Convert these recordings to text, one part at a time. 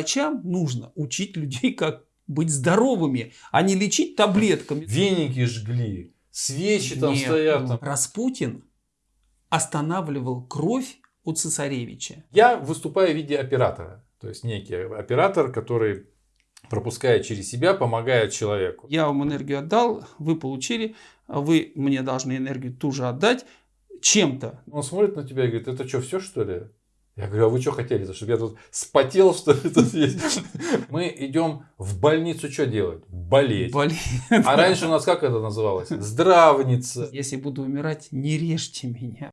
врачам нужно учить людей, как быть здоровыми, а не лечить таблетками. Веники жгли, свечи там Нет, стоят. Там. Распутин останавливал кровь у цесаревича. Я выступаю в виде оператора. То есть некий оператор, который пропуская через себя, помогает человеку. Я вам энергию отдал, вы получили, вы мне должны энергию ту же отдать чем-то. Он смотрит на тебя и говорит, это что, все что ли? Я говорю, а вы что хотели, чтобы я тут спотел, что ли, тут есть? Мы идем в больницу что делать? Болеть. Болеть. А раньше у нас как это называлось? Здравница. Если буду умирать, не режьте меня.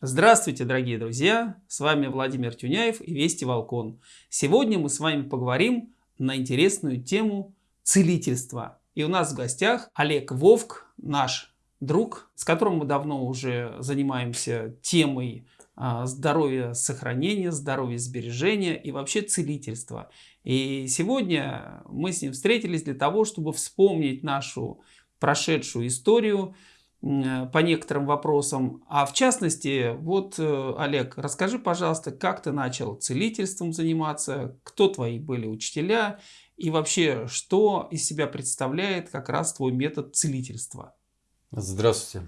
Здравствуйте, дорогие друзья! С вами Владимир Тюняев и Вести Волкон. Сегодня мы с вами поговорим на интересную тему целительства. И у нас в гостях Олег Вовк, наш друг, с которым мы давно уже занимаемся темой а, здоровья сохранения, здоровья сбережения и вообще целительства. И сегодня мы с ним встретились для того, чтобы вспомнить нашу прошедшую историю, по некоторым вопросам. А в частности, вот, э, Олег, расскажи, пожалуйста, как ты начал целительством заниматься, кто твои были учителя и вообще, что из себя представляет как раз твой метод целительства? Здравствуйте.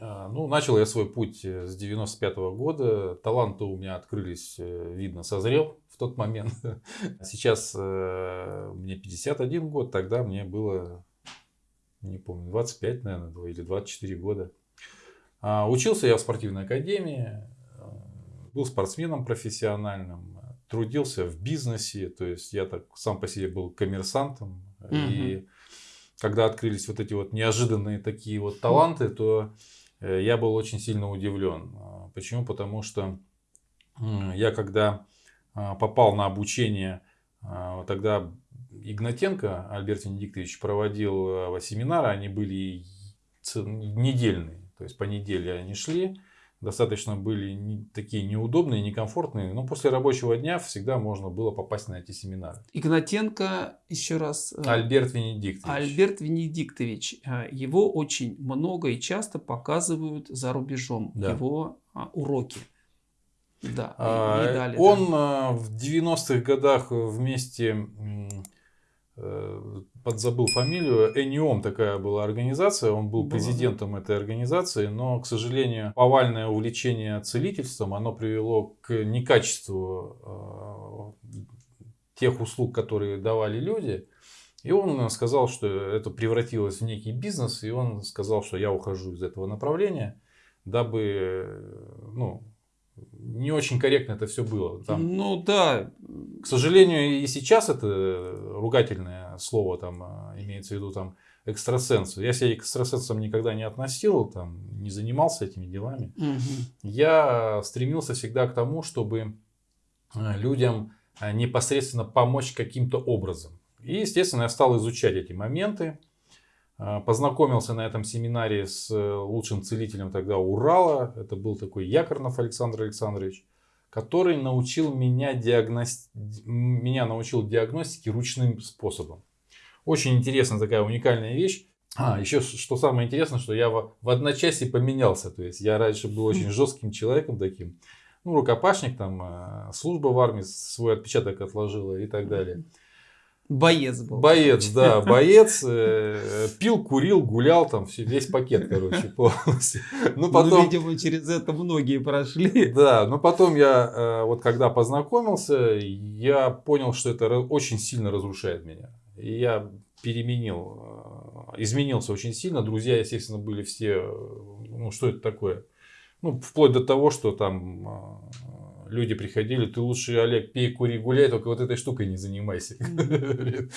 А, ну, начал я свой путь э, с 95 -го года. Таланты у меня открылись, э, видно, созрел в тот момент. Сейчас мне 51 год, тогда мне было не помню, 25, наверное, или 24 года. А, учился я в спортивной академии, э, был спортсменом профессиональным, трудился в бизнесе, то есть я так сам по себе был коммерсантом. Угу. И когда открылись вот эти вот неожиданные такие вот таланты, то э, я был очень сильно удивлен. А, почему? Потому что я когда а, попал на обучение, тогда Игнатенко Альберт Венедиктович проводил э, семинары, они были недельные, то есть по неделе они шли, достаточно были не, такие неудобные, некомфортные, но после рабочего дня всегда можно было попасть на эти семинары. Игнатенко, еще раз... Э, Альберт Венедиктович. Альберт Венедиктович. Э, его очень много и часто показывают за рубежом, да. его а, уроки. Да, а, и далее, он да. в 90-х годах вместе Э, подзабыл фамилию, Эниом такая была организация, он был президентом этой организации, но, к сожалению, повальное увлечение целительством, оно привело к некачеству э, тех услуг, которые давали люди. И он сказал, что это превратилось в некий бизнес, и он сказал, что я ухожу из этого направления, дабы ну, не очень корректно это все было. Там, ну да. К сожалению, и сейчас это ругательное слово там а, имеется в виду там экстрасенсу. Я себя экстрасенсом никогда не относил, там, не занимался этими делами. Угу. Я стремился всегда к тому, чтобы а, людям а, непосредственно помочь каким-то образом. И, естественно, я стал изучать эти моменты. А, познакомился на этом семинаре с э, лучшим целителем тогда Урала. Это был такой Якорнов Александр Александрович, который научил меня, диагности... меня научил диагностике ручным способом. Очень интересная такая уникальная вещь. А, еще что самое интересное, что я в, в одночасье поменялся. То есть я раньше был очень жестким человеком таким. Ну, рукопашник, там, э, служба в армии свой отпечаток отложила и так далее. Боец был. Боец, да, боец. Э, пил, курил, гулял, там весь пакет, короче, полностью. Ну, ну, потом... ну, видимо, через это многие прошли. Да, но потом я, э, вот когда познакомился, я понял, что это очень сильно разрушает меня. И я переменил, э, изменился очень сильно. Друзья, естественно, были все, ну, что это такое? Ну, вплоть до того, что там люди приходили, ты лучше, Олег, пей, кури, гуляй, только вот этой штукой не занимайся.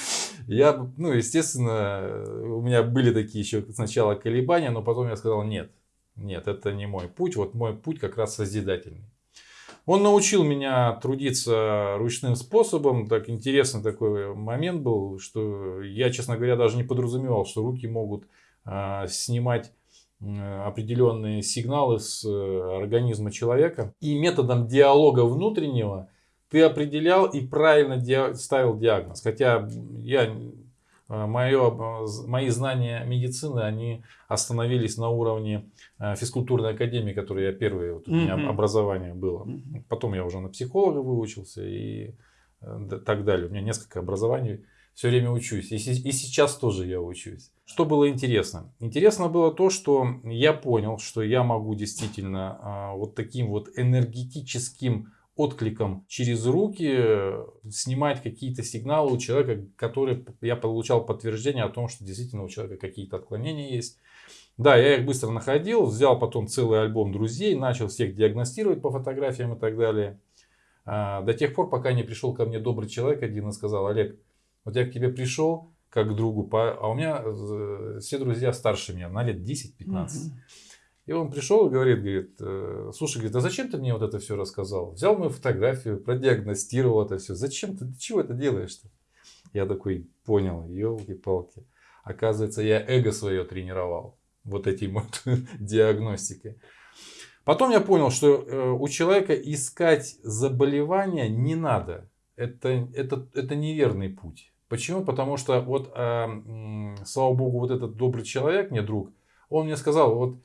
Я, ну, естественно, у меня были такие еще сначала колебания, но потом я сказал, нет, нет, это не мой путь, вот мой путь как раз созидательный. Он научил меня трудиться ручным способом. Так интересный такой момент был, что я, честно говоря, даже не подразумевал, что руки могут а, снимать определенные сигналы с э, организма человека. И методом диалога внутреннего ты определял и правильно ди ставил диагноз. Хотя я, э, мое, мои знания медицины, они остановились на уровне э, физкультурной академии, которая я первое, вот, у меня образование было. Потом я уже на психолога выучился и э, так далее. У меня несколько образований, все время учусь. И, и сейчас тоже я учусь. Что было интересно? Интересно было то, что я понял, что я могу действительно а, вот таким вот энергетическим откликом через руки э, снимать какие-то сигналы у человека, который я получал подтверждение о том, что действительно у человека какие-то отклонения есть. Да, я их быстро находил, взял потом целый альбом друзей, начал всех диагностировать по фотографиям и так далее. А, до тех пор, пока не пришел ко мне добрый человек один и сказал, Олег, вот я к тебе пришел как к другу, а у меня э, все друзья старше меня на лет 10-15. И он пришел и говорит, говорит, «Э, слушай, говорит, а зачем ты мне вот это все рассказал? Взял мою фотографию, продиагностировал это все. Зачем ты, ты чего это делаешь-то? Я такой понял, елки-палки. Оказывается, я эго свое тренировал вот этим вот диагностикой. Потом я понял, что э, у человека искать заболевания не надо. Это, это, это неверный путь. Почему? Потому что вот, э, слава богу, вот этот добрый человек, мне друг, он мне сказал, вот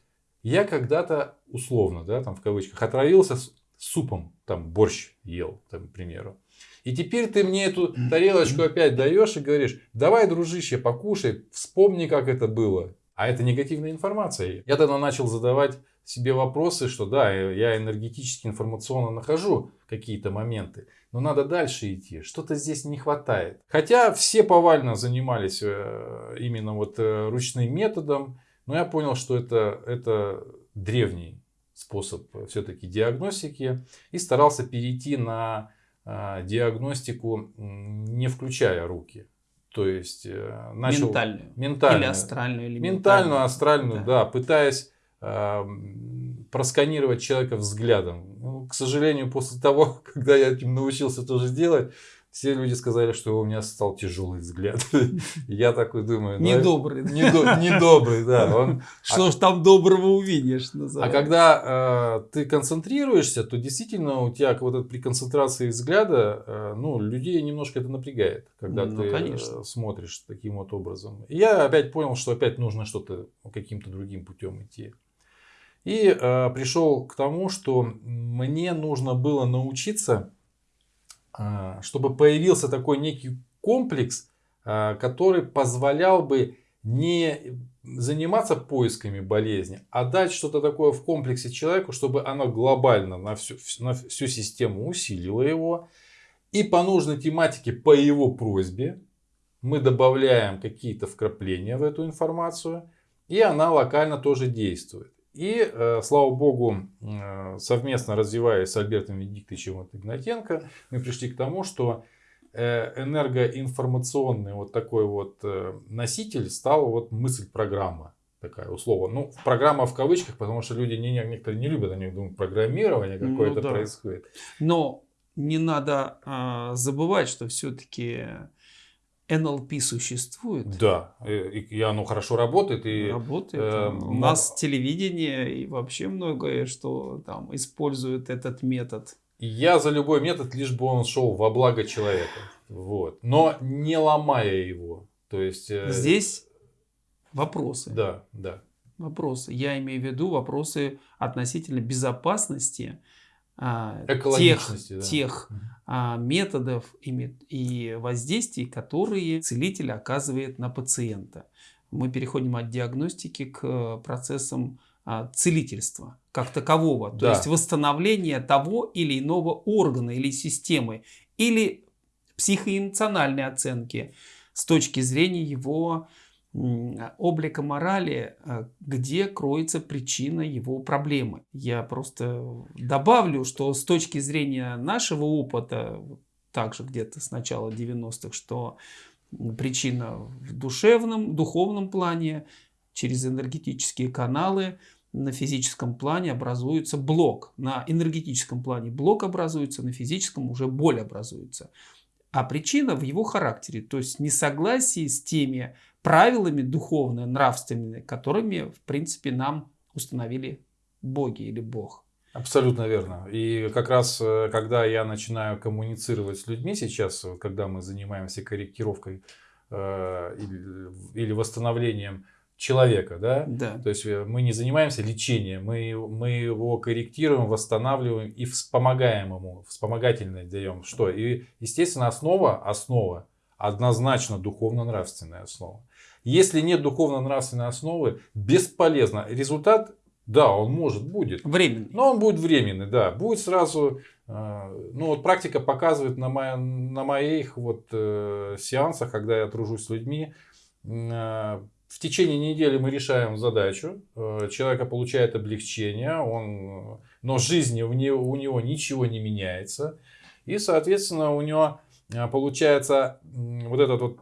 я когда-то условно, да, там в кавычках, отравился с супом, там борщ ел, там, к примеру. И теперь ты мне эту тарелочку опять даешь и говоришь, давай, дружище, покушай, вспомни, как это было. А это негативная информация. Я тогда начал задавать себе вопросы, что да, я энергетически, информационно нахожу какие-то моменты, но надо дальше идти. Что-то здесь не хватает. Хотя все повально занимались э, именно вот э, ручным методом, но я понял, что это, это древний способ все-таки диагностики и старался перейти на э, диагностику, не включая руки. То есть э, начал ментальную, ментальную. или астральную, или ментальную, астральную, да, да пытаясь э, просканировать человека взглядом. Ну, к сожалению, после того, когда я этим научился тоже делать, все люди сказали, что у меня стал тяжелый взгляд. Я такой думаю... Ну, недобрый. Недобрый, да. Что ж там доброго увидишь? А когда э, ты концентрируешься, то действительно у тебя вот при концентрации взгляда, э, ну, людей немножко это напрягает, когда ну, ты э, смотришь таким вот образом. Я опять понял, что опять нужно что-то каким-то другим путем идти. И пришел к тому, что мне нужно было научиться чтобы появился такой некий комплекс, а, который позволял бы не заниматься поисками болезни, а дать что-то такое в комплексе человеку, чтобы оно глобально на всю, на всю систему усилило его. И по нужной тематике, по его просьбе, мы добавляем какие-то вкрапления в эту информацию, и она локально тоже действует. И, э, слава богу, э, совместно развиваясь с Альбертом Венедиктовичем Игнатенко, мы пришли к тому, что э, энергоинформационный вот такой вот носитель стал вот мысль-программа такая условно. Ну, программа в кавычках, потому что люди не, некоторые не любят, они думают, программирование какое-то ну, да. происходит. Но не надо а, забывать, что все-таки НЛП существует. Да, и оно хорошо работает. И, работает. Э, У нас телевидение и вообще многое, что там использует этот метод. Я за любой метод, лишь бы он шел во благо человека. Вот. Но не ломая его. То есть... Э... Здесь вопросы. Да, да. Вопросы. Я имею в виду вопросы относительно безопасности а, тех, да. тех а, методов и, и воздействий, которые целитель оказывает на пациента. Мы переходим от диагностики к процессам а, целительства как такового, то есть восстановления того или иного органа или системы, или психоэмоциональной оценки с точки зрения его облика морали, а, где кроется причина его проблемы. Я просто добавлю, что с точки зрения нашего опыта, также где-то с начала 90-х, что причина в душевном, духовном плане, через энергетические каналы, на физическом плане образуется блок. На энергетическом плане блок образуется, на физическом уже боль образуется. А причина в его характере, то есть несогласии с теми правилами духовными, нравственными, которыми, в принципе, нам установили боги или Бог. Абсолютно верно. И как раз, э, когда я начинаю коммуницировать с людьми сейчас, когда мы занимаемся корректировкой э, или восстановлением человека, да? Да. То есть э, мы не занимаемся лечением, мы, мы его корректируем, восстанавливаем и вспомогаем ему, вспомогательное даем. Что? И, естественно, основа, основа однозначно духовно-нравственная основа. Если нет духовно-нравственной основы, бесполезно. Результат, да, он может, будет. Временный. Но он будет временный, да. Будет сразу, э, ну вот практика показывает на, мо, на моих вот э, сеансах, когда я тружусь с людьми, э, в течение недели мы решаем задачу, э, человека получает облегчение, он, но в жизни у него, у него ничего не меняется. И, соответственно, у него э, получается вот этот вот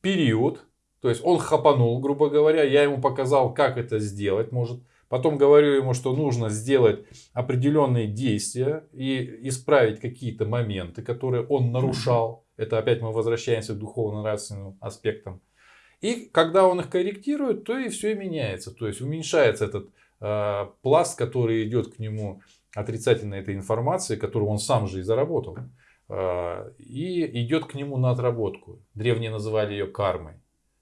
период, то есть он хапанул, грубо говоря, я ему показал, как это сделать, может. Потом говорю ему, что нужно сделать определенные действия и исправить какие-то моменты, которые он нарушал. Это опять мы возвращаемся к духовно-нравственным аспектам. И когда он их корректирует, то и все меняется. То есть уменьшается этот э, пласт, который идет к нему отрицательной этой информации, которую он сам же и заработал. Э, и идет к нему на отработку. Древние называли ее кармой.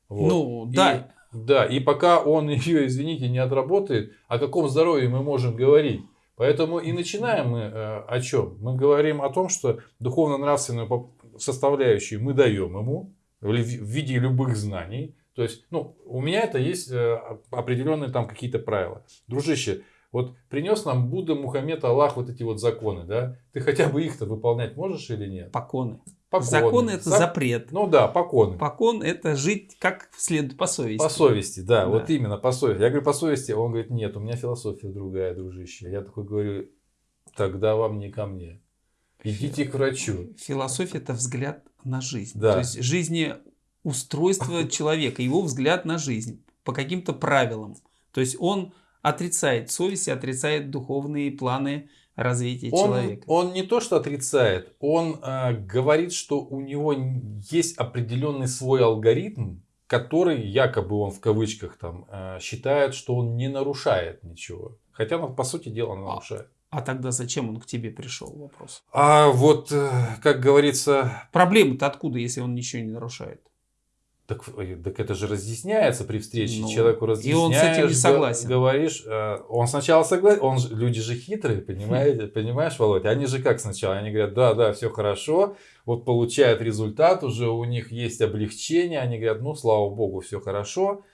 Вот. Ну, да. И, да, и пока он ее, извините, не отработает, о каком здоровье мы можем говорить? Поэтому и начинаем мы э, о чем? Мы говорим о том, что духовно-нравственную составляющую мы даем ему, в виде любых знаний. То есть, ну, у меня это есть э, определенные там какие-то правила. Дружище, вот принес нам Будда, Мухаммед, Аллах вот эти вот законы, да? Ты хотя бы их-то выполнять можешь или нет? Поконы. Поконы. Закон это За... запрет. Ну да, поконы. Покон это жить как следует по совести. По совести, да, да, вот именно по совести. Я говорю по совести, он говорит, нет, у меня философия другая, дружище. Я такой говорю, тогда вам не ко мне. Идите к врачу. Философия это взгляд на жизнь. Да. То есть жизнеустройство человека, его взгляд на жизнь по каким-то правилам. То есть он отрицает совесть, отрицает духовные планы развития он, человека. Он не то, что отрицает, он э, говорит, что у него есть определенный свой алгоритм, который якобы он в кавычках там э, считает, что он не нарушает ничего. Хотя, ну, по сути дела, он нарушает. А тогда зачем он к тебе пришел? Вопрос. А вот, э, как говорится... Проблема-то откуда, если он ничего не нарушает? Так, э, так это же разъясняется при встрече. Ну, Человеку разъясняешь. И он с этим не согласен. Говоришь, э, он сначала согласен. Он, люди же хитрые, понимаете, понимаешь, Володя? Они же как сначала? Они говорят, да, да, все хорошо. Вот получают результат, уже у них есть облегчение. Они говорят, ну, слава богу, все хорошо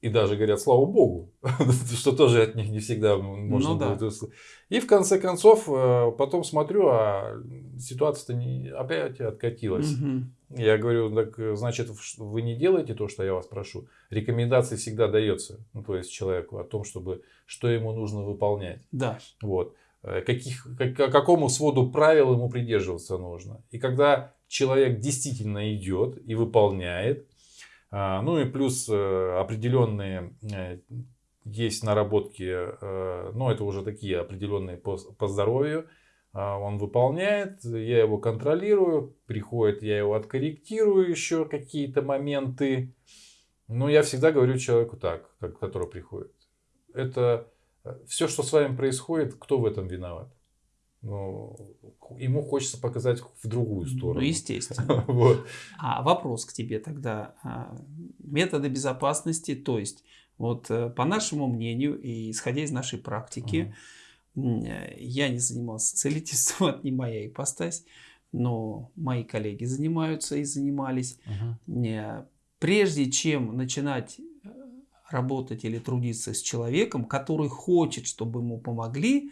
и даже говорят слава богу, что тоже от них не всегда можно ну, будет услышать. И в конце концов, э, потом смотрю, а ситуация-то не, опять откатилась. Угу. Я говорю, так значит, вы не делаете то, что я вас прошу. Рекомендации всегда дается, ну, то есть человеку о том, чтобы, что ему нужно выполнять. Да. Вот. Э, каких, как, какому своду правил ему придерживаться нужно. И когда человек действительно идет и выполняет, ну и плюс э, определенные э, есть наработки, э, но это уже такие определенные по, по здоровью. А, он выполняет, я его контролирую, приходит, я его откорректирую еще какие-то моменты. Но я всегда говорю человеку так, который приходит. Это все, что с вами происходит, кто в этом виноват? Ну, ему хочется показать в другую ну, сторону. Ну, естественно. вот. А вопрос к тебе тогда. А, методы безопасности, то есть, вот э, по нашему мнению и исходя из нашей практики, uh-huh. я не занимался целительством, это не моя ипостась, но мои коллеги занимаются и занимались. Uh-huh. Прежде чем начинать работать или трудиться с человеком, который хочет, чтобы ему помогли,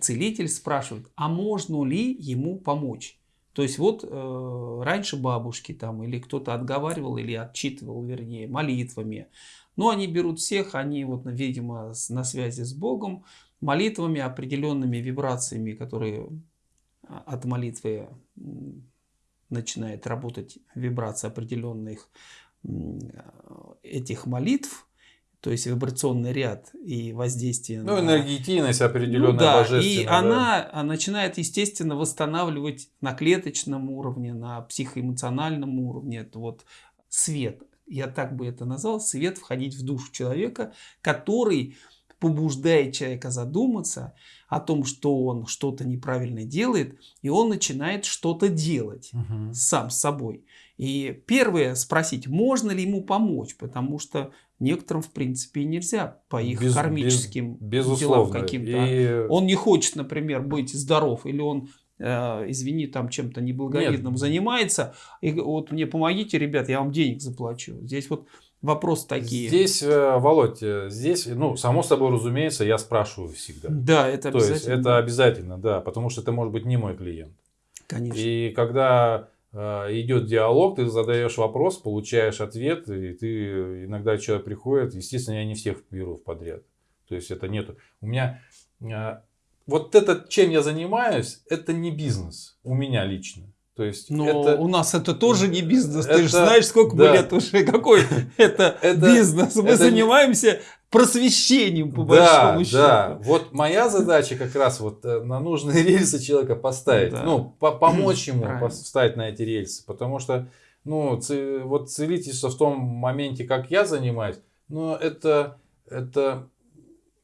целитель спрашивает, а можно ли ему помочь? То есть вот э, раньше бабушки там или кто-то отговаривал или отчитывал, вернее, молитвами. Но они берут всех, они вот, видимо, на связи с Богом, молитвами, определенными вибрациями, которые а, от молитвы начинает работать вибрация определенных этих молитв, то есть вибрационный ряд и воздействие ну, на... энергетийность определенная ну, да, божественная. И да. она начинает, естественно, восстанавливать на клеточном уровне, на психоэмоциональном уровне. Это вот свет, я так бы это назвал, свет входить в душу человека, который побуждает человека задуматься о том, что он что-то неправильно делает, и он начинает что-то делать угу. сам с собой. И первое спросить, можно ли ему помочь, потому что некоторым, в принципе, нельзя по их без, кармическим без, делам каким-то. И... Он не хочет, например, быть здоров, или он Э, извини, там чем-то неблаговидным Нет. занимается, и вот мне помогите, ребят, я вам денег заплачу. Здесь вот вопросы такие. Здесь, э, Володь, э, здесь, ну, само собой разумеется, я спрашиваю всегда. Да, это То обязательно. есть, это обязательно, да, потому что это может быть не мой клиент. Конечно. И когда идет диалог, ты задаешь вопрос, получаешь ответ, и ты иногда человек приходит, естественно, я не всех беру в подряд. То есть это нету. У меня вот это, чем я занимаюсь, это не бизнес у меня лично. То есть Но это, у нас это тоже не бизнес. Это, Ты же знаешь, сколько да. мы лет уже. Какой это, это бизнес? Мы это, занимаемся просвещением, по да, большому счету. Да, вот моя задача как раз вот э, на нужные рельсы человека поставить. Да. Ну, по помочь ему Правильно. встать на эти рельсы. Потому что, ну, вот целительство в том моменте, как я занимаюсь, ну, это, это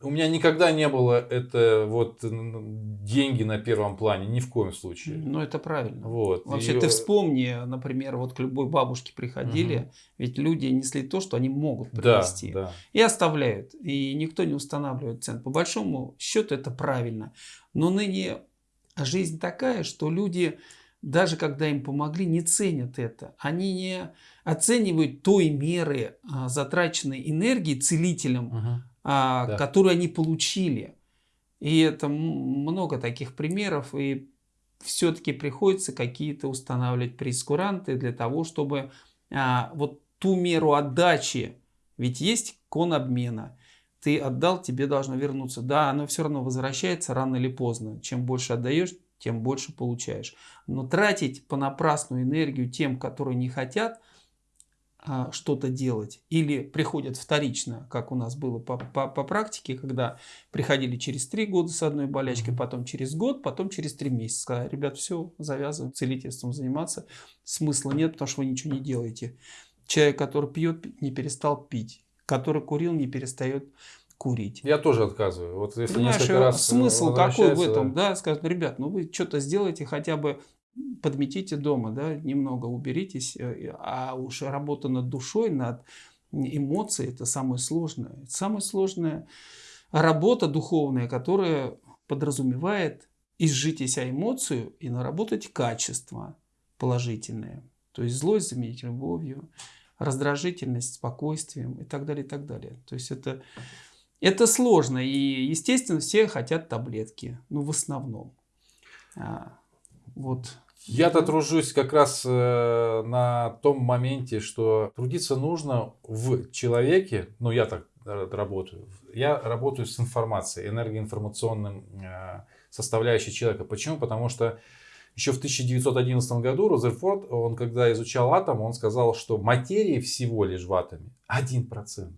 у меня никогда не было это вот деньги на первом плане, ни в коем случае. Ну, это правильно. Вот. Вообще, и... ты вспомни, например, вот к любой бабушке приходили, угу. ведь люди несли то, что они могут принести. Да, да. И оставляют. И никто не устанавливает цен. По большому счету это правильно. Но ныне жизнь такая, что люди, даже когда им помогли, не ценят это. Они не оценивают той меры а, затраченной энергии целителем, угу а, да. которую они получили. И это много таких примеров, и все-таки приходится какие-то устанавливать прескуранты для того, чтобы а, вот ту меру отдачи, ведь есть кон обмена, ты отдал, тебе должно вернуться. Да, оно все равно возвращается рано или поздно. Чем больше отдаешь, тем больше получаешь. Но тратить понапрасную энергию тем, которые не хотят – что-то делать или приходят вторично, как у нас было по, по, по практике, когда приходили через три года с одной болячкой, потом через год, потом через три месяца. Сказали, ребят, все, завязываем целительством заниматься, смысла нет, потому что вы ничего не делаете. Человек, который пьет, не перестал пить, который курил, не перестает курить. Я тоже отказываю. Вот если Понимаешь, несколько раз смысл какой в этом, да, скажут, ребят, ну вы что-то сделаете хотя бы подметите дома, да, немного уберитесь, э, а уж работа над душой, над эмоцией, это самое сложное. Это самая сложная работа духовная, которая подразумевает изжить из себя эмоцию и наработать качество положительное. То есть злость заменить любовью, раздражительность спокойствием и так далее, и так далее. То есть это, это сложно. И, естественно, все хотят таблетки. Ну, в основном. А, вот. Я-то тружусь как раз э, на том моменте, что трудиться нужно в человеке, ну я так работаю, я работаю с информацией, энергоинформационным э, составляющей человека. Почему? Потому что еще в 1911 году Розерфорд, он когда изучал атом, он сказал, что материи всего лишь в атоме 1%.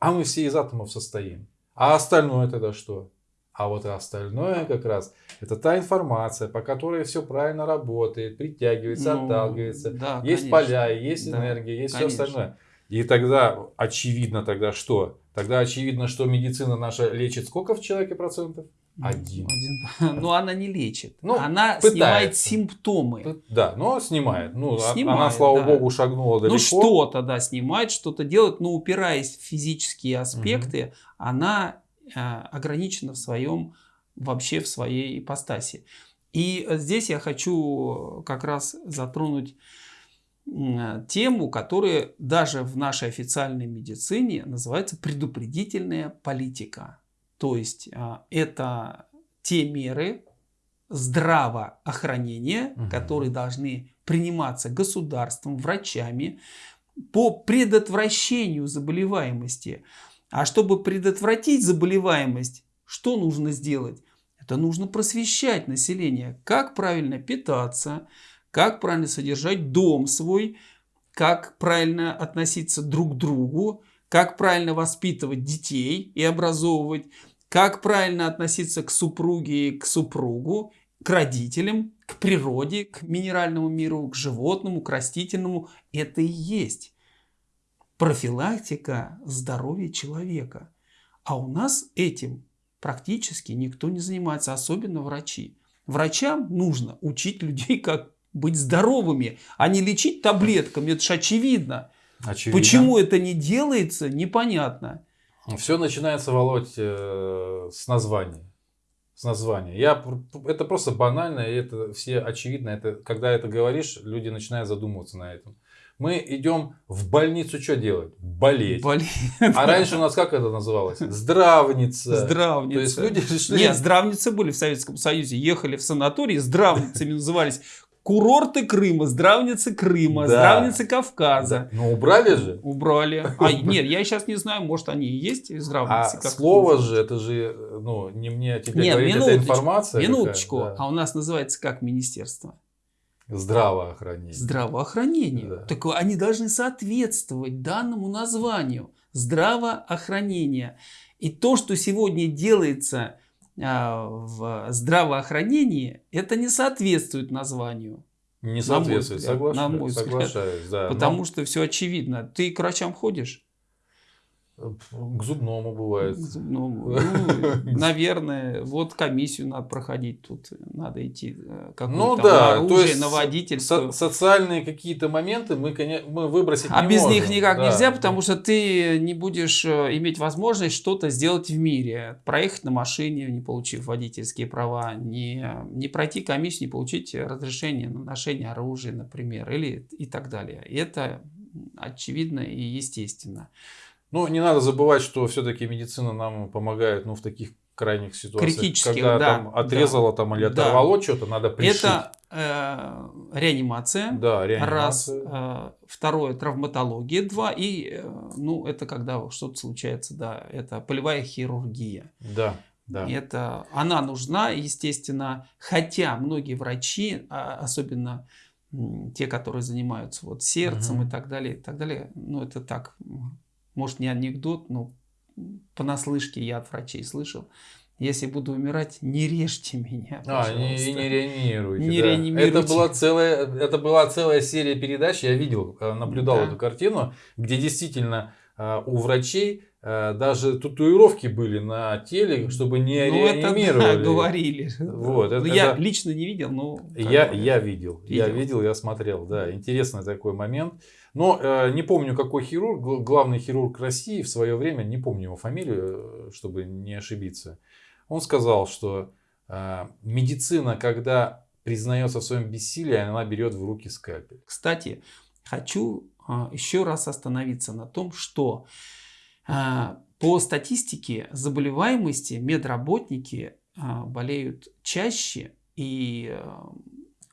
А мы все из атомов состоим. А остальное тогда что? А вот остальное как раз это та информация, по которой все правильно работает, притягивается, ну, отталкивается. Да, есть конечно. поля, есть да, энергия, есть конечно. все остальное. И тогда очевидно тогда что? Тогда очевидно, что медицина наша лечит сколько в человеке процентов? Один. Один. Но она не лечит. Ну, она пытается. снимает симптомы. Да, но снимает. Ну, а снимает, она, слава да. богу, шагнула далеко. Ну, что-то, да, снимает, что-то делает, но упираясь в физические аспекты, угу. она ограничена в своем, вообще в своей ипостаси. И здесь я хочу как раз затронуть тему, которая даже в нашей официальной медицине называется предупредительная политика. То есть это те меры здравоохранения, угу. которые должны приниматься государством, врачами по предотвращению заболеваемости. А чтобы предотвратить заболеваемость, что нужно сделать? Это нужно просвещать население, как правильно питаться, как правильно содержать дом свой, как правильно относиться друг к другу, как правильно воспитывать детей и образовывать, как правильно относиться к супруге и к супругу, к родителям, к природе, к минеральному миру, к животному, к растительному. Это и есть профилактика здоровья человека. А у нас этим практически никто не занимается, особенно врачи. Врачам нужно учить людей, как быть здоровыми, а не лечить таблетками. Это же очевидно. очевидно. Почему это не делается, непонятно. Все начинается, Володь, э, с названия. С названия. Я, это просто банально, и это все очевидно. Это, когда это говоришь, люди начинают задумываться на этом. Мы идем в больницу что делать? Болеть. Болеть. А раньше у нас как это называлось? Здравница. Здравница. То есть люди решили... Нет, здравницы были в Советском Союзе. Ехали в санатории, здравницами назывались. Курорты Крыма, здравницы Крыма, да. здравницы Кавказа. Ну убрали же. Убрали. А нет, я сейчас не знаю, может они и есть здравницы. А слово же, это же, ну не мне тебе нет, говорить, это информация. Минуточку, да. а у нас называется как министерство? Здравоохранение. Здравоохранение. Да. Так они должны соответствовать данному названию. Здравоохранение. И то, что сегодня делается а, в здравоохранении, это не соответствует названию. Не соответствует, взгляд, соглашаюсь. На мой взгляд. Соглашаюсь, да. Потому но... что все очевидно. Ты к врачам ходишь? К зубному бывает. К зубному. Ну, наверное, вот комиссию надо проходить тут, надо идти э, ну, да, оружие, то есть на водительство. Со социальные какие-то моменты мы, мы выбросить а не без можем. них никак да. нельзя, потому что ты не будешь э, иметь возможность что-то сделать в мире. Проехать на машине, не получив водительские права, не, не пройти комиссию, не получить разрешение на ношение оружия, например, или и так далее. И это очевидно и естественно. Ну, не надо забывать, что все-таки медицина нам помогает ну, в таких крайних ситуациях. Критических, когда да. там отрезало да, там, или оторвало да. что-то, надо пришить. Это э, реанимация. Да, реанимация. Раз. Э, второе, травматология. Два. И, э, ну, это когда что-то случается, да, это полевая хирургия. Да. Да. Это, она нужна, естественно, хотя многие врачи, а, особенно те, которые занимаются вот сердцем угу. и так далее, и так далее, ну это так может не анекдот, но понаслышке я от врачей слышал. Если буду умирать, не режьте меня, пожалуйста. А, не, не реанимируйте. Не да. реанимируйте. Это была, целая, это была целая серия передач, я видел, э, наблюдал да. эту картину, где действительно э, у врачей э, даже татуировки были на теле, чтобы не ну, реанимировали. Это, да, говорили. Вот, это, я это... лично не видел, но... Я, я видел, видел, я видел, я смотрел, да, интересный такой момент. Но э, не помню, какой хирург, главный хирург России в свое время, не помню его фамилию, э, чтобы не ошибиться. Он сказал, что э, медицина, когда признается в своем бессилии, она берет в руки скальпель. Кстати, хочу э, еще раз остановиться на том, что э, по статистике заболеваемости медработники э, болеют чаще и э,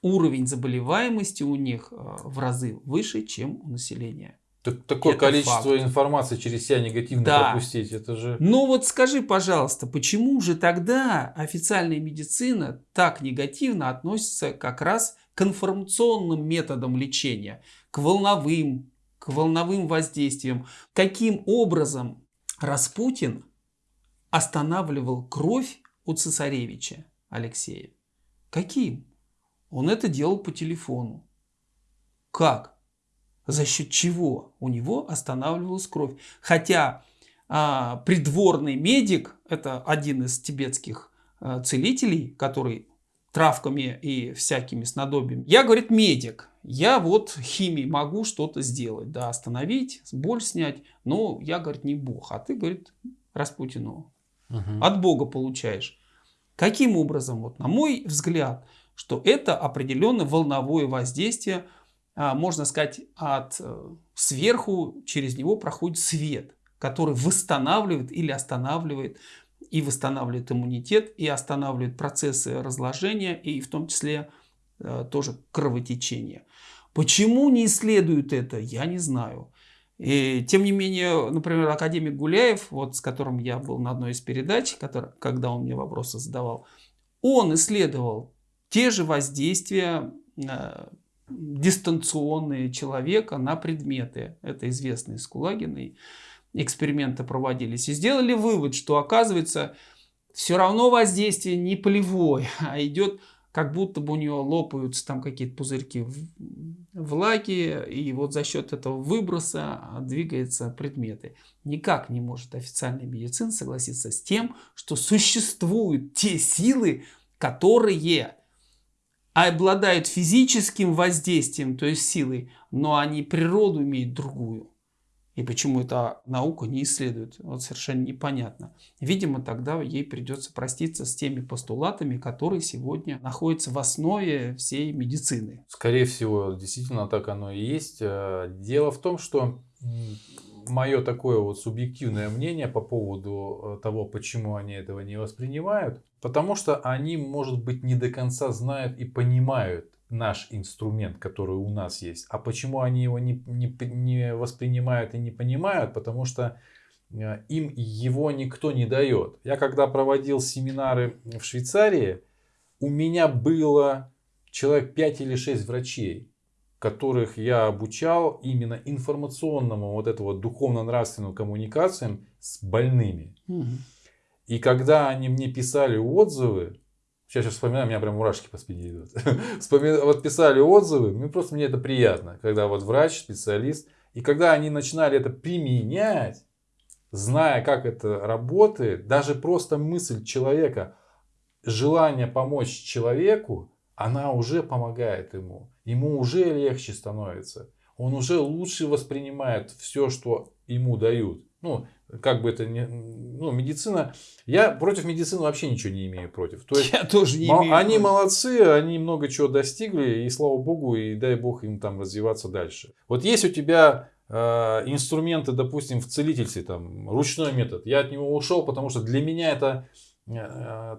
уровень заболеваемости у них э, в разы выше, чем у населения. Так, такое это количество факт. информации через себя негативно да. пропустить, это же... Ну вот скажи, пожалуйста, почему же тогда официальная медицина так негативно относится как раз к информационным методам лечения, к волновым, к волновым воздействиям? Каким образом Распутин останавливал кровь у цесаревича Алексея? Каким? Он это делал по телефону. Как? За счет чего у него останавливалась кровь? Хотя а, придворный медик, это один из тибетских а, целителей, который травками и всякими снадобьями. Я, говорит, медик. Я вот химией могу что-то сделать, да, остановить, боль снять. Но я, говорит, не бог. А ты, говорит, Распутину угу. от бога получаешь. Каким образом? Вот на мой взгляд, что это определенное волновое воздействие, а, можно сказать, от э, сверху через него проходит свет, который восстанавливает или останавливает и восстанавливает иммунитет, и останавливает процессы разложения, и в том числе э, тоже кровотечение. Почему не исследуют это, я не знаю. И, тем не менее, например, академик Гуляев, вот с которым я был на одной из передач, который, когда он мне вопросы задавал, он исследовал те же воздействия э, дистанционные человека на предметы. Это известные из Кулагиной эксперименты проводились. И сделали вывод, что оказывается все равно воздействие не полевое, а идет как будто бы у нее лопаются там какие-то пузырьки влаги, и вот за счет этого выброса двигаются предметы. Никак не может официальная медицина согласиться с тем, что существуют те силы, которые обладают физическим воздействием, то есть силой, но они природу имеют другую. И почему эта наука не исследует, вот совершенно непонятно. Видимо, тогда ей придется проститься с теми постулатами, которые сегодня находятся в основе всей медицины. Скорее всего, действительно так оно и есть. Э, дело в том, что мое такое вот субъективное мнение по поводу э, того, почему они этого не воспринимают, потому что они, может быть, не до конца знают и понимают наш инструмент, который у нас есть. А почему они его не, не, не воспринимают и не понимают? Потому что э, им его никто не дает. Я когда проводил семинары в Швейцарии, у меня было человек 5 или 6 врачей, которых я обучал именно информационному вот этого духовно-нравственным коммуникациям с больными. Угу. И когда они мне писали отзывы, Сейчас, сейчас вспоминаю, у меня прям мурашки по спине идут. вот писали отзывы, ну просто мне это приятно, когда вот врач, специалист, и когда они начинали это применять, зная, как это работает, даже просто мысль человека, желание помочь человеку, она уже помогает ему. Ему уже легче становится. Он уже лучше воспринимает все, что ему дают. Ну, как бы это не... Ну, медицина... Я против медицины вообще ничего не имею против. То есть, я тоже не имею Они против. молодцы, они много чего достигли, и слава богу, и дай бог им там развиваться дальше. Вот есть у тебя э, инструменты, допустим, в целительстве, там, ручной метод. Я от него ушел, потому что для меня это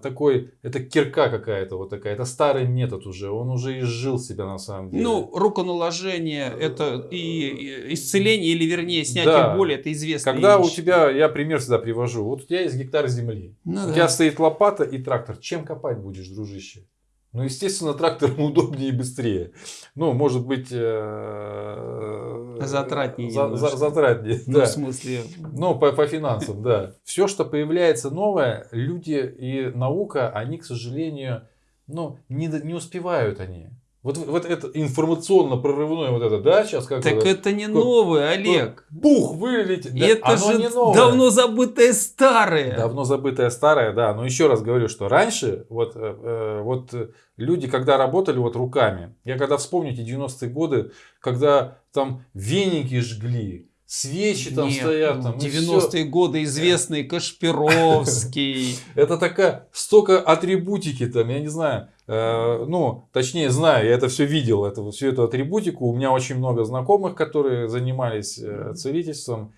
такой, это кирка какая-то вот такая, это старый метод уже, он уже изжил себя на самом деле. Ну, руконаложение, это и исцеление, или вернее снятие да. боли, это известно. Когда вещь. у тебя, я пример всегда привожу, вот у тебя есть гектар земли, ну, у да. тебя стоит лопата и трактор, чем копать будешь, дружище? Ну, естественно, трактором удобнее и быстрее. Ну, может быть... Э, затратнее. За, за, затратнее, ну, да. в смысле... Ну, по, по финансам, да. Все, что появляется новое, люди и наука, они, к сожалению, ну, не, не успевают они. Вот, вот это информационно-прорывное вот это, да, сейчас как Так это, это не новое, Олег. Пух вылетит. Да, это же не новое. давно забытое старое. Давно забытое старое, да. Но еще раз говорю, что раньше вот, э, э вот люди, когда работали вот руками, я когда вспомните 90-е годы, когда там веники жгли, свечи там Нет, стоят. Там, 90-е годы известный Кашпировский. Это такая, столько атрибутики там, я не знаю. Э, ну, точнее, знаю, я это все видел, это, всю эту атрибутику. У меня очень много знакомых, которые занимались э, целительством.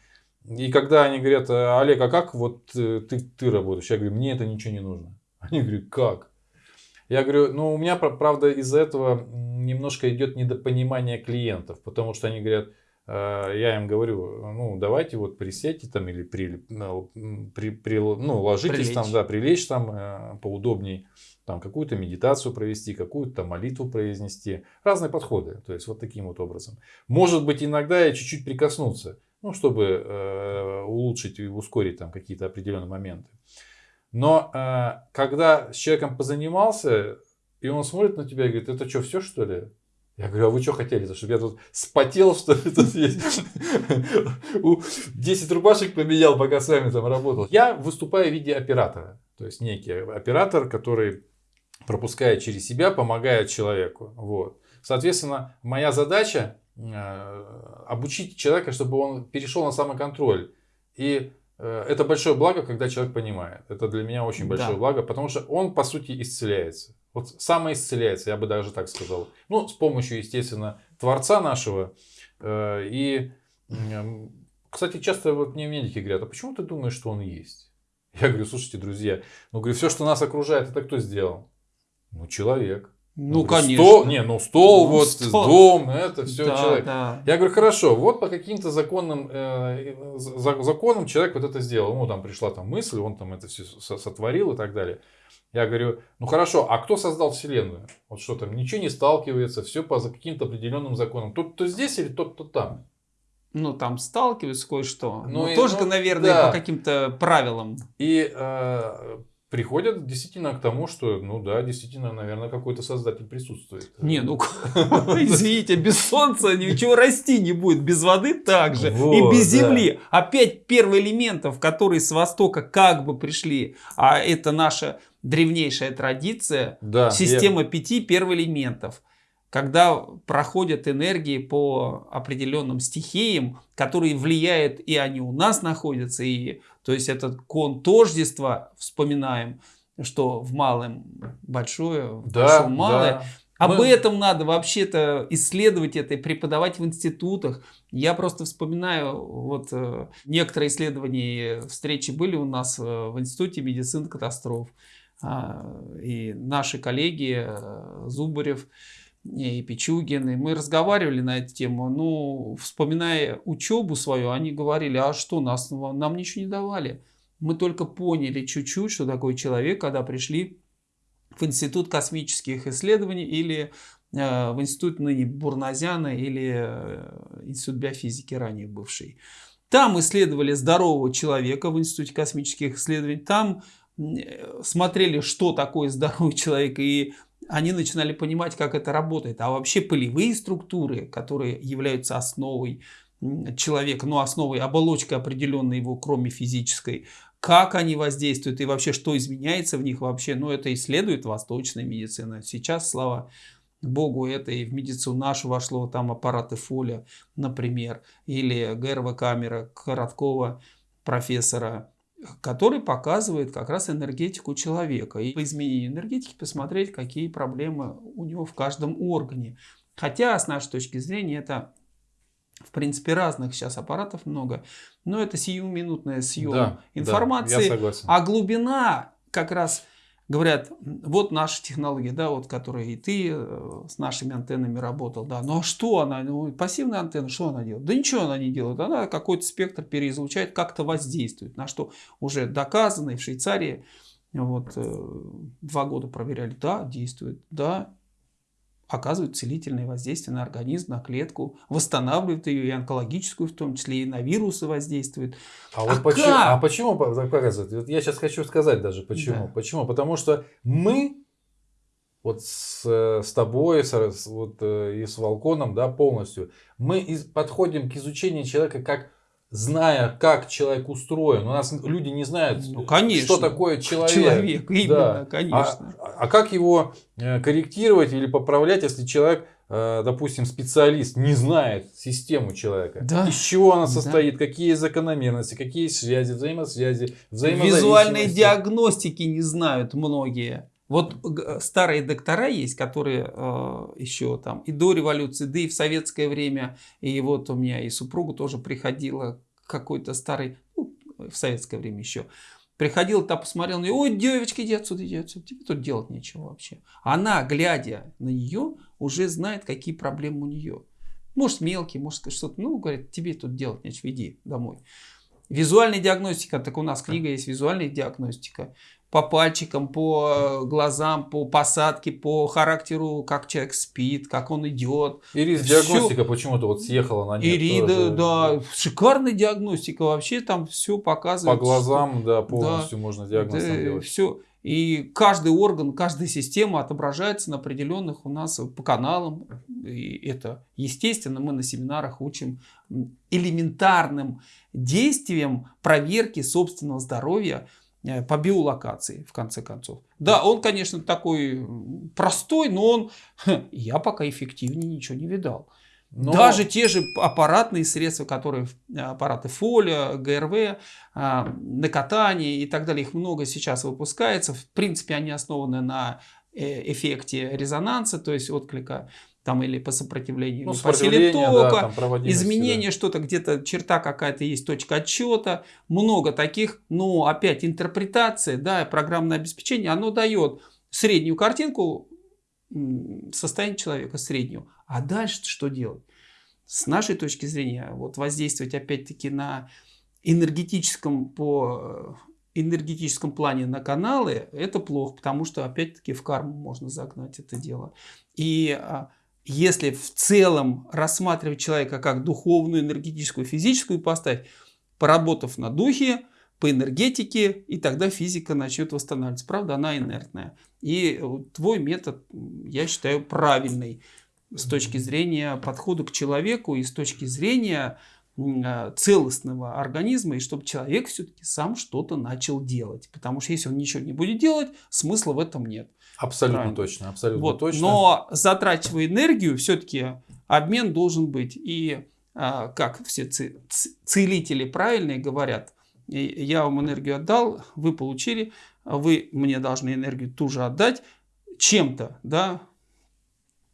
И когда они говорят, Олег, а как вот ты, ты работаешь? Я говорю, мне это ничего не нужно. Они говорят, как? Я говорю, ну у меня, правда, из-за этого немножко идет недопонимание клиентов, потому что они говорят, э, я им говорю, ну давайте вот присядьте там или при, при, при, ну, ложитесь прилечь. там, да, прилечь там э, поудобней, там какую-то медитацию провести, какую-то молитву произнести, разные подходы, то есть вот таким вот образом. Может быть иногда и чуть-чуть прикоснуться, ну чтобы э, улучшить и ускорить там какие-то определенные моменты. Но э, когда с человеком позанимался, и он смотрит на тебя и говорит, это что, все что ли? Я говорю, а вы что хотели? Чтобы я тут спотел, что ли, тут есть? 10 рубашек поменял, пока с вами там работал. Я выступаю в виде оператора. То есть некий оператор, который пропускает через себя, помогает человеку. Вот. Соответственно, моя задача э, обучить человека, чтобы он перешел на самоконтроль. И Э, это большое благо, когда человек понимает. Это для меня очень большое да. благо, потому что он, по сути, исцеляется. Вот самоисцеляется, я бы даже так сказал. Ну, с помощью, естественно, Творца нашего. Э, и, кстати, часто вот мне медики говорят, а почему ты думаешь, что он есть? Я говорю, слушайте, друзья, ну, говорю, все, что нас окружает, это кто сделал? Ну, человек. Ну, ну конечно. Стол, не, ну стол, ну, вот, стол. дом, это все да, человек. Да. Я говорю, хорошо, вот по каким-то законным, э, законам человек вот это сделал. Ну, там пришла там мысль, он там это все сотворил и так далее. Я говорю, ну хорошо, а кто создал Вселенную? Вот что там, ничего не сталкивается, все по каким-то определенным законам. Тот, кто здесь или тот, кто там? Ну, там сталкиваются кое-что. Ну, но тоже, ну, наверное, да. по каким-то правилам. И э, приходят действительно к тому, что, ну да, действительно, наверное, какой-то создатель присутствует. Не, ну, извините, без солнца ничего расти не будет, без воды также, и без земли. Опять первые элементов, которые с востока как бы пришли, а это наша древнейшая традиция, да, система я... пяти первоэлементов когда проходят энергии по определенным стихиям, которые влияют, и они у нас находятся, и то есть этот кон тождества, вспоминаем, что в малом большое, в да, большом малое. Да. Об Мы... этом надо вообще-то исследовать это и преподавать в институтах. Я просто вспоминаю, вот э, некоторые исследования, встречи были у нас э, в Институте медицины катастроф. А, и наши коллеги э, Зубарев, и Пичугин, и мы разговаривали на эту тему. Ну, вспоминая учебу свою, они говорили, а что, нас, нам ничего не давали. Мы только поняли чуть-чуть, что такое человек, когда пришли в Институт космических исследований или э, в Институт ныне Бурназяна или э, Институт биофизики ранее бывший. Там исследовали здорового человека в Институте космических исследований. Там смотрели, что такое здоровый человек и они начинали понимать, как это работает. А вообще полевые структуры, которые являются основой человека, ну основой, оболочкой определенной его, кроме физической, как они воздействуют и вообще что изменяется в них вообще, ну это исследует восточная медицина. Сейчас, слава Богу, это и в медицину нашу вошло, там аппараты Фоля, например, или ГРВ-камера Короткова, профессора, который показывает как раз энергетику человека. И по изменению энергетики посмотреть, какие проблемы у него в каждом органе. Хотя, с нашей точки зрения, это, в принципе, разных сейчас аппаратов много, но это сиюминутная съем да, информации. Да, а глубина как раз говорят, вот наша технология, да, вот, которая и ты э, с нашими антеннами работал, да, ну а что она, ну, пассивная антенна, что она делает? Да ничего она не делает, она какой-то спектр переизлучает, как-то воздействует, на что уже доказано и в Швейцарии, вот, э, два года проверяли, да, действует, да, оказывают целительное воздействие на организм, на клетку, восстанавливают ее и онкологическую в том числе, и на вирусы воздействует. А, а вот почему, а почему показывают? Я сейчас хочу сказать даже почему. Да. Почему? Потому что мы вот с, с тобой с, вот, э, и с Волконом да, полностью, мы из, подходим к изучению человека как зная, как человек устроен. У нас люди не знают, ну, конечно, что такое человек. Человек, именно, да. конечно. А, а как его э, корректировать или поправлять, если человек, э, допустим, специалист, не знает систему человека? Да. Из чего она состоит, да. какие закономерности, какие связи, взаимосвязи, взаимозависимости. Визуальной диагностики не знают многие. Вот старые доктора есть, которые э, еще там и до революции, да и в советское время, и вот у меня и супруга тоже приходила какой-то старый, ну, в советское время еще, приходил, там посмотрел на нее, ой, девочка, иди отсюда, иди отсюда, тебе тут делать нечего вообще. Она, глядя на нее, уже знает, какие проблемы у нее. Может, мелкие, может, что-то, ну, говорит, тебе тут делать нечего, иди домой. Визуальная диагностика, так у нас книга есть визуальная диагностика по пальчикам, по э, глазам, по посадке, по характеру, как человек спит, как он идет. Ирис диагностика почему-то вот съехала на нет. Ирида, да, шикарная диагностика, вообще там все показывает. По глазам, да, полностью да, можно диагноз да, делать. Все. И каждый орган, каждая система отображается на определенных у нас по каналам. И это естественно, мы на семинарах учим элементарным действиям проверки собственного здоровья по биолокации, в конце концов. Да, он, конечно, такой простой, но он, я пока эффективнее ничего не видал. Но... Даже те же аппаратные средства, которые аппараты фоля, ГРВ, на катание и так далее, их много сейчас выпускается. В принципе, они основаны на э, эффекте резонанса, то есть отклика там или по сопротивлению, ну, или по силе тока, да, изменение, да. что-то где-то, черта какая-то есть, точка отчета, много таких, но опять интерпретация, да, программное обеспечение, оно дает среднюю картинку состояния человека, среднюю. А дальше что делать? С нашей точки зрения, вот воздействовать опять-таки на энергетическом по энергетическом плане на каналы, это плохо, потому что опять-таки в карму можно загнать это дело. И а, если в целом рассматривать человека как духовную, энергетическую, физическую поставь, поработав на духе, по энергетике, и тогда физика начнет восстанавливаться. Правда, она инертная. И твой метод, я считаю, правильный с точки зрения подхода к человеку и с точки зрения а, целостного организма, и чтобы человек все-таки сам что-то начал делать. Потому что если он ничего не будет делать, смысла в этом нет. Абсолютно Правильно. точно, абсолютно вот. точно. Но затрачивая энергию, все-таки обмен должен быть. И а, как все целители правильные говорят, я вам энергию отдал, вы получили, вы мне должны энергию ту же отдать чем-то, да,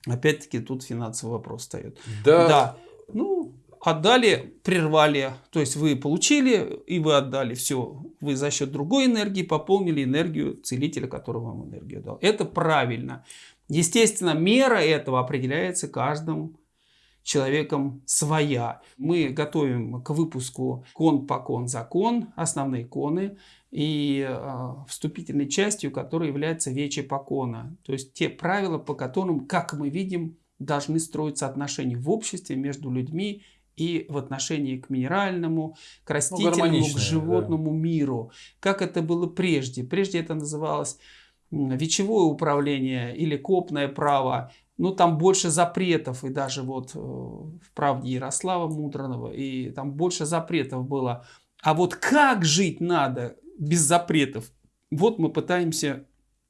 опять-таки тут финансовый вопрос встает. Да. да. Ну, отдали, прервали, то есть вы получили и вы отдали все, вы за счет другой энергии пополнили энергию целителя, который вам энергию дал. Это правильно. Естественно, мера этого определяется каждым человеком своя. Мы готовим к выпуску кон по кон закон, основные коны и э, вступительной частью, которая является вече покона. То есть те правила, по которым, как мы видим, должны строиться отношения в обществе между людьми и в отношении к минеральному, к ну, растительному, ну, к животному да. миру. Как это было прежде? Прежде это называлось вечевое управление или копное право ну там больше запретов, и даже вот э, в правде Ярослава Мудранова, и там больше запретов было. А вот как жить надо без запретов? Вот мы пытаемся,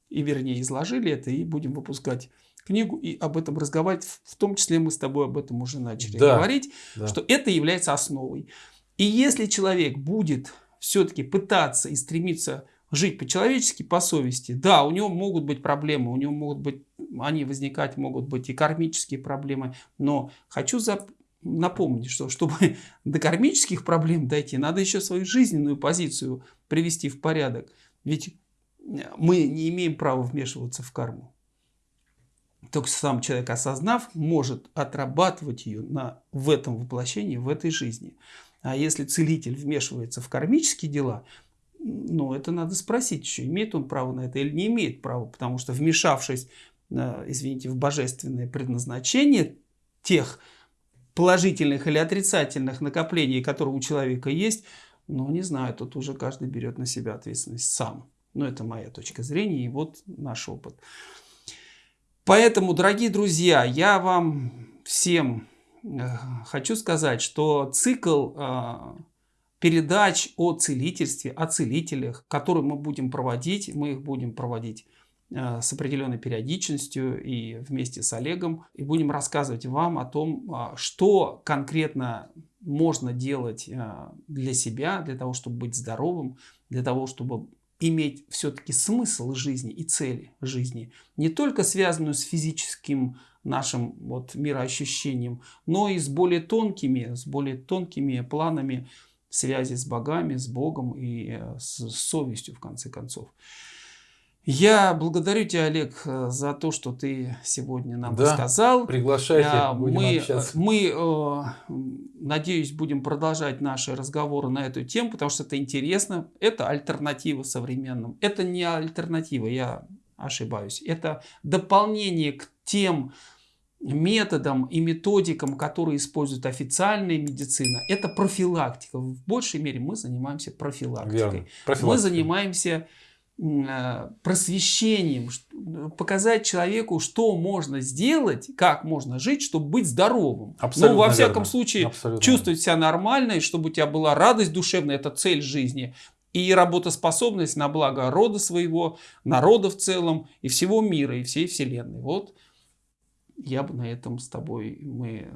и вернее изложили это, и будем выпускать книгу и об этом разговаривать. В том числе мы с тобой об этом уже начали да, говорить, да. что это является основой. И если человек будет все-таки пытаться и стремиться жить по-человечески, по совести. Да, у него могут быть проблемы, у него могут быть, они возникать могут быть и кармические проблемы, но хочу за, напомнить, что чтобы до кармических проблем дойти, надо еще свою жизненную позицию привести в порядок. Ведь мы не имеем права вмешиваться в карму. Только сам человек, осознав, может отрабатывать ее на, в этом воплощении, в этой жизни. А если целитель вмешивается в кармические дела, ну, это надо спросить еще, имеет он право на это или не имеет права, потому что вмешавшись, э, извините, в божественное предназначение тех положительных или отрицательных накоплений, которые у человека есть, ну, не знаю, тут уже каждый берет на себя ответственность сам. Но это моя точка зрения и вот наш опыт. Поэтому, дорогие друзья, я вам всем э, хочу сказать, что цикл э, передач о целительстве, о целителях, которые мы будем проводить. Мы их будем проводить э, с определенной периодичностью и вместе с Олегом. И будем рассказывать вам о том, что конкретно можно делать для себя, для того, чтобы быть здоровым, для того, чтобы иметь все-таки смысл жизни и цели жизни, не только связанную с физическим нашим вот мироощущением, но и с более тонкими, с более тонкими планами связи с богами, с Богом и э, с совестью, в конце концов. Я благодарю тебя, Олег, э, за то, что ты сегодня нам да, рассказал. Приглашайте, а, будем мы, общаться. Мы, э, надеюсь, будем продолжать наши разговоры на эту тему, потому что это интересно. Это альтернатива современным. Это не альтернатива, я ошибаюсь. Это дополнение к тем методам и методикам, которые использует официальная медицина, это профилактика. В большей мере мы занимаемся профилактикой. Мы занимаемся э, просвещением, показать человеку, что можно сделать, как можно жить, чтобы быть здоровым. Абсолютно ну, во всяком верно. случае, Абсолютно. чувствовать себя нормально, и чтобы у тебя была радость душевная, это цель жизни. И работоспособность на благо рода своего, народа в целом, и всего мира, и всей Вселенной. Вот я бы на этом с тобой, мы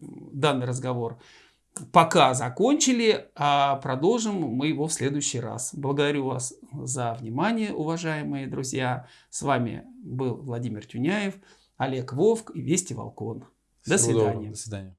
данный разговор пока закончили, а продолжим мы его в следующий раз. Благодарю вас за внимание, уважаемые друзья. С вами был Владимир Тюняев, Олег Вовк и Вести Волкон. До свидания. До свидания.